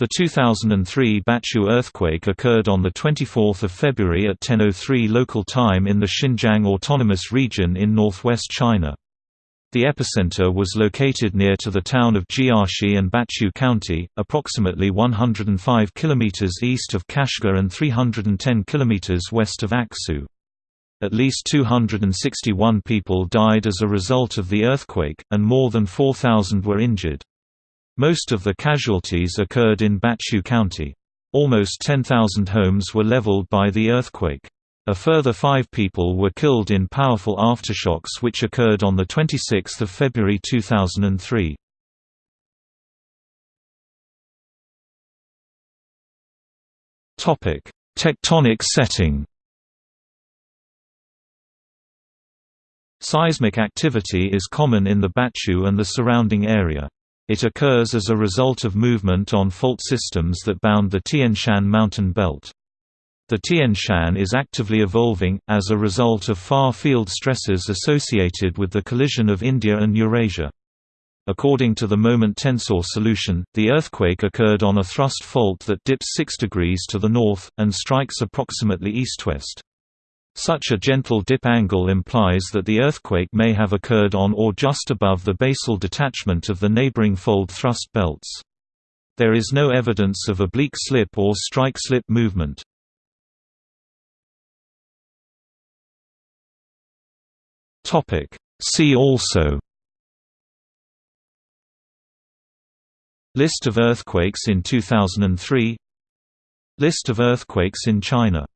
The 2003 Bachu earthquake occurred on 24 February at 10.03 local time in the Xinjiang Autonomous Region in northwest China. The epicenter was located near to the town of Jiashi and Bachu County, approximately 105 km east of Kashgar and 310 km west of Aksu. At least 261 people died as a result of the earthquake, and more than 4,000 were injured. Most of the casualties occurred in Bachu County. Almost 10,000 homes were leveled by the earthquake. A further five people were killed in powerful aftershocks which occurred on 26 February 2003. Tectonic setting Seismic activity is common in the Bachu and the surrounding area. It occurs as a result of movement on fault systems that bound the Tian Shan mountain belt. The Tian Shan is actively evolving, as a result of far-field stresses associated with the collision of India and Eurasia. According to the moment tensor solution, the earthquake occurred on a thrust fault that dips 6 degrees to the north, and strikes approximately east-west. Such a gentle dip angle implies that the earthquake may have occurred on or just above the basal detachment of the neighboring fold thrust belts. There is no evidence of oblique slip or strike-slip movement. See also List of earthquakes in 2003 List of earthquakes in China